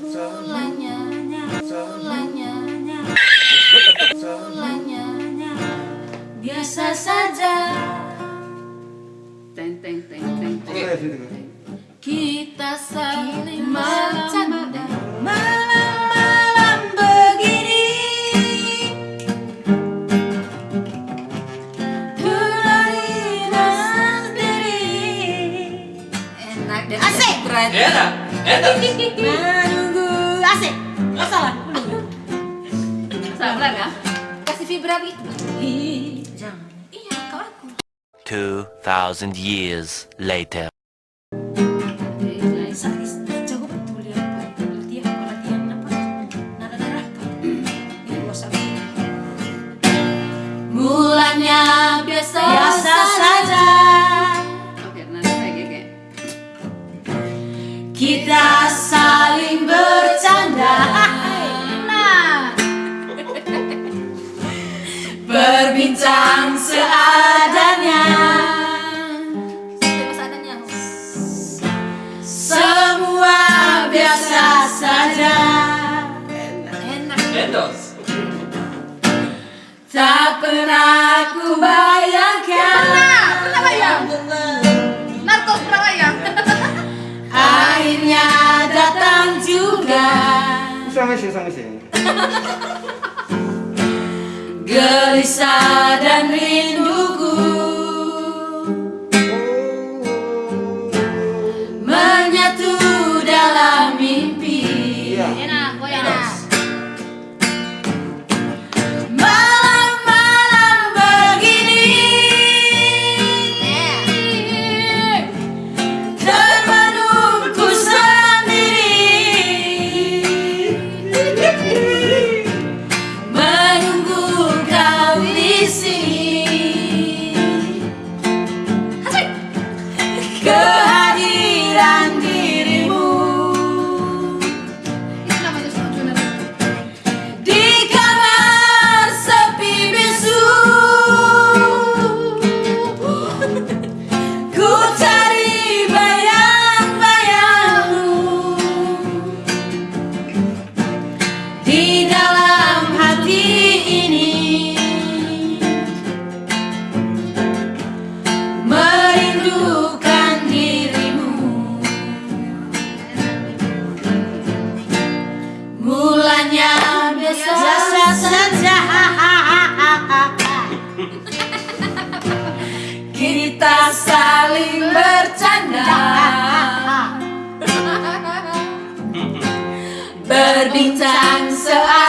mulanya mulanya mulanya biasa saja. Teng teng teng teng teng. kita saling bercanda malam-malam begini. Turunina sendiri enak dan asik. Enak, enak. Menunggu asik nggak salah Salah ya? kasih vibra gitu jangan. Iya kau aku. 2,000 years later. Endos. Tak pernah ku bayangkan. Pernah, pernah bayang. Narkos pernah bayang. Akhirnya datang juga. Sama sih, sama sih. Gelisah dan rinduku bird time. so I